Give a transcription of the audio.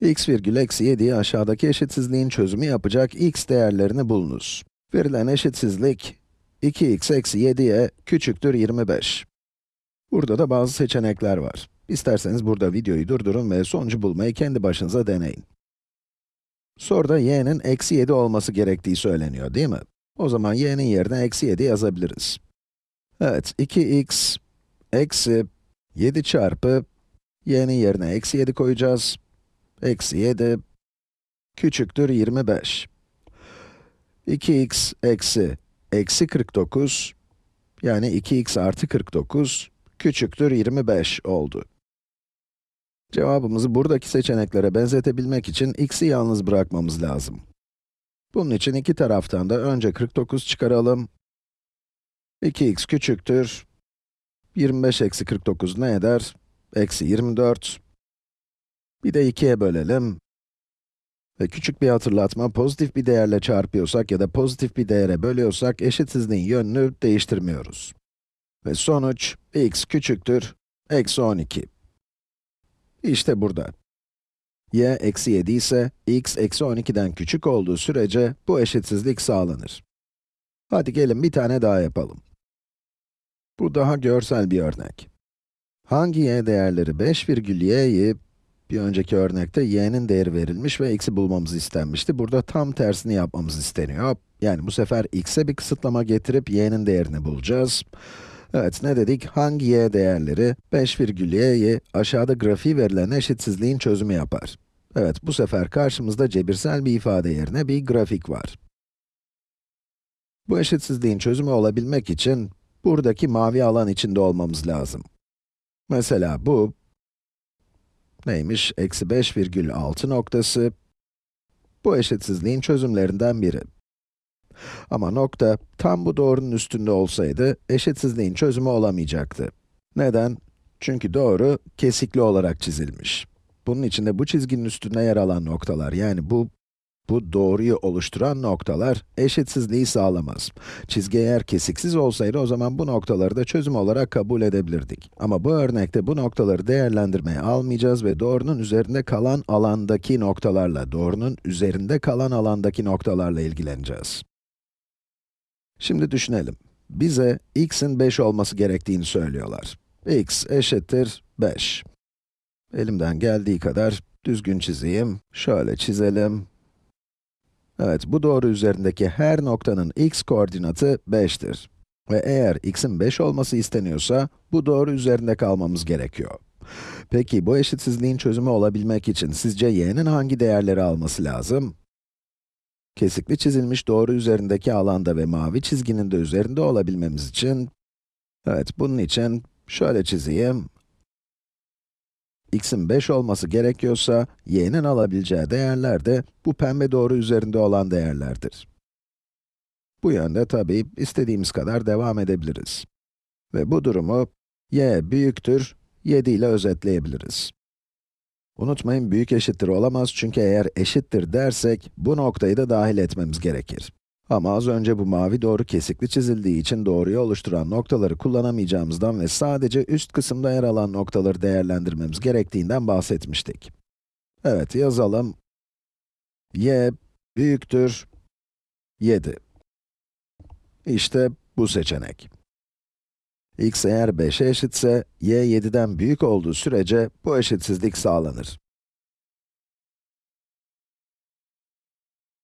x virgül eksi 7'yi aşağıdaki eşitsizliğin çözümü yapacak x değerlerini bulunuz. Verilen eşitsizlik, 2x eksi 7'ye küçüktür 25. Burada da bazı seçenekler var. İsterseniz burada videoyu durdurun ve sonucu bulmayı kendi başınıza deneyin. Soruda y'nin eksi 7 olması gerektiği söyleniyor, değil mi? O zaman y'nin yerine eksi 7 yazabiliriz. Evet, 2x eksi 7 çarpı y'nin yerine eksi 7 koyacağız. Eksi 7 küçüktür 25. 2x eksi eksi 49 yani 2x artı 49 küçüktür 25 oldu. Cevabımızı buradaki seçeneklere benzetebilmek için x'i yalnız bırakmamız lazım. Bunun için iki taraftan da önce 49 çıkaralım. 2x küçüktür. 25 eksi 49 ne eder? Eksi 24. Bir de 2'ye bölelim. Ve küçük bir hatırlatma, pozitif bir değerle çarpıyorsak ya da pozitif bir değere bölüyorsak eşitsizliğin yönünü değiştirmiyoruz. Ve sonuç, x küçüktür, eksi 12. İşte burada. y eksi 7 ise, x eksi 12'den küçük olduğu sürece bu eşitsizlik sağlanır. Hadi gelin bir tane daha yapalım. Bu daha görsel bir örnek. Hangi y değerleri 5 virgül y'yi, bir önceki örnekte y'nin değeri verilmiş ve x'i bulmamız istenmişti. Burada tam tersini yapmamız isteniyor. Yani bu sefer x'e bir kısıtlama getirip y'nin değerini bulacağız. Evet, ne dedik? Hangi y değerleri 5 virgül y'yi aşağıda grafiği verilen eşitsizliğin çözümü yapar? Evet, bu sefer karşımızda cebirsel bir ifade yerine bir grafik var. Bu eşitsizliğin çözümü olabilmek için buradaki mavi alan içinde olmamız lazım. Mesela bu, neymiş? Eksi 5,6 noktası, bu eşitsizliğin çözümlerinden biri. Ama nokta, tam bu doğrunun üstünde olsaydı, eşitsizliğin çözümü olamayacaktı. Neden? Çünkü doğru, kesikli olarak çizilmiş. Bunun için de bu çizginin üstünde yer alan noktalar, yani bu, bu doğruyu oluşturan noktalar, eşitsizliği sağlamaz. Çizgi eğer kesiksiz olsaydı, o zaman bu noktaları da çözüm olarak kabul edebilirdik. Ama bu örnekte bu noktaları değerlendirmeye almayacağız ve doğrunun üzerinde kalan alandaki noktalarla, doğrunun üzerinde kalan alandaki noktalarla ilgileneceğiz. Şimdi düşünelim. Bize x'in 5 olması gerektiğini söylüyorlar. x eşittir 5. Elimden geldiği kadar düzgün çizeyim. Şöyle çizelim. Evet, bu doğru üzerindeki her noktanın x koordinatı 5'tir. Ve eğer x'in 5 olması isteniyorsa, bu doğru üzerinde kalmamız gerekiyor. Peki, bu eşitsizliğin çözümü olabilmek için sizce y'nin hangi değerleri alması lazım? Kesikli çizilmiş doğru üzerindeki alanda ve mavi çizginin de üzerinde olabilmemiz için, evet bunun için şöyle çizeyim. X'in 5 olması gerekiyorsa, y'nin alabileceği değerler de bu pembe doğru üzerinde olan değerlerdir. Bu yönde tabii istediğimiz kadar devam edebiliriz. Ve bu durumu y büyüktür 7 ile özetleyebiliriz. Unutmayın, büyük eşittir olamaz çünkü eğer eşittir dersek, bu noktayı da dahil etmemiz gerekir. Ama az önce bu mavi doğru kesikli çizildiği için doğruyu oluşturan noktaları kullanamayacağımızdan ve sadece üst kısımda yer alan noktaları değerlendirmemiz gerektiğinden bahsetmiştik. Evet, yazalım. y büyüktür 7. İşte bu seçenek. x eğer 5'e eşitse, y 7'den büyük olduğu sürece bu eşitsizlik sağlanır.